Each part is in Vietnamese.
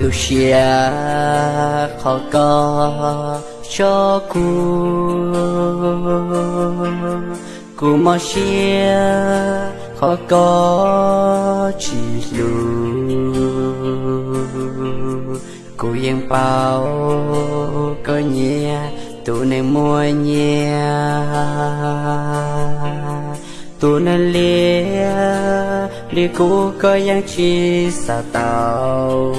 tu xia khó có cho cô. Cô mà xia, khó có chỉ lù. Cô yên bao có nhẹ tu nên mua nhẹ tu nên lia đi cu có yang chi sa tao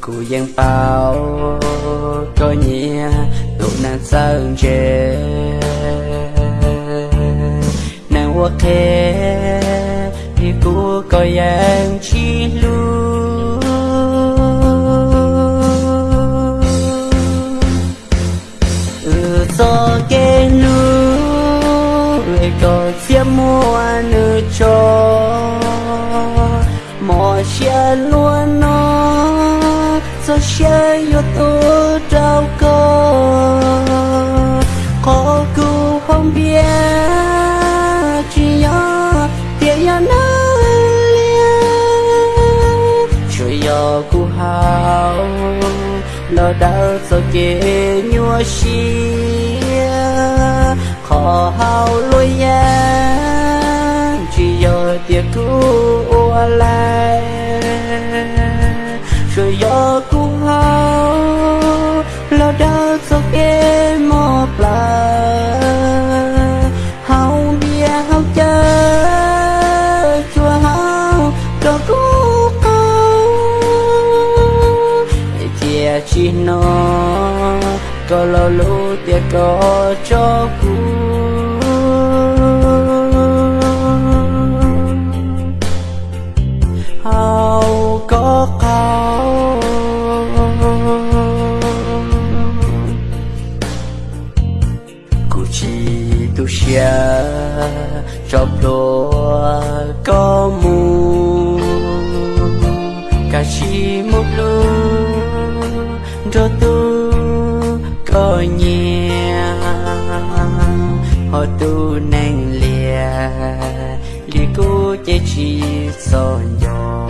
cu yang bao có nhẹ tu nan sang chê. Nàng hoa khê đi cu có yang chi lu mò xe luôn nó cho xe yêu tôi trao cơ. Có cứu không biết, chỉ nhớ tiền nhớ nó chuyện yo cú hào lo đau cho kê nhua xia. Khó hào lối ya chỉ cứ tiệt lại rồi gió cũng hao, lo đau cho em một lại hao bia hao chơi chua hao, cho cũ câu chia chi nó có lo lú tia có cho cu tu nang lìa. Li cô chế chỉ son gió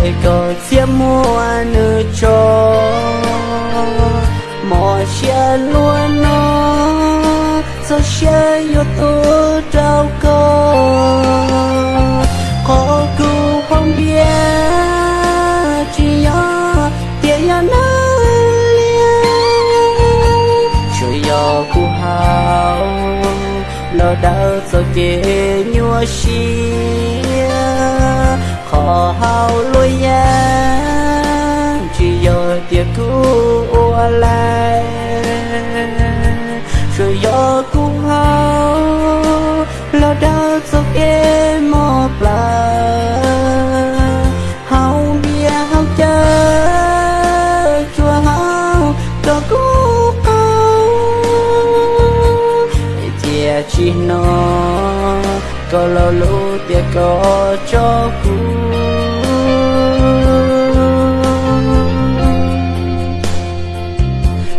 người có phía mua nữ cho. Mọi xe luôn nó cho xe yêu tôi trao cơ có cứu không biết, chỉ nhớ tiền ya nó chuyện yo cu hao lo đau cho kê nhua xia khó hao lôi ya chỉ yo tiệt cu lại chuyện yo cu hao lo đau cho em một lần hao bia hao chơi chua hao cho cu câu chia chi nói có lo lú tia có cho cu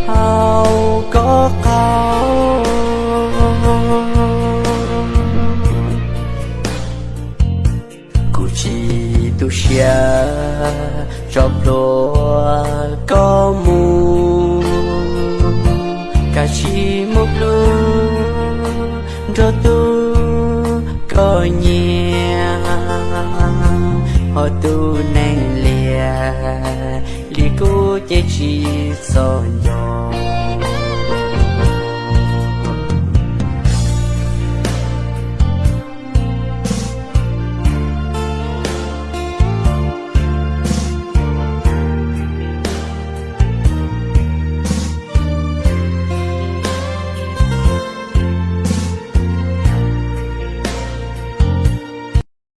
hao có cao cụ chỉ tu xia chọc đồ có mùa có nhẹ họ tu nang lìa li cô chế chỉ so nhỏ.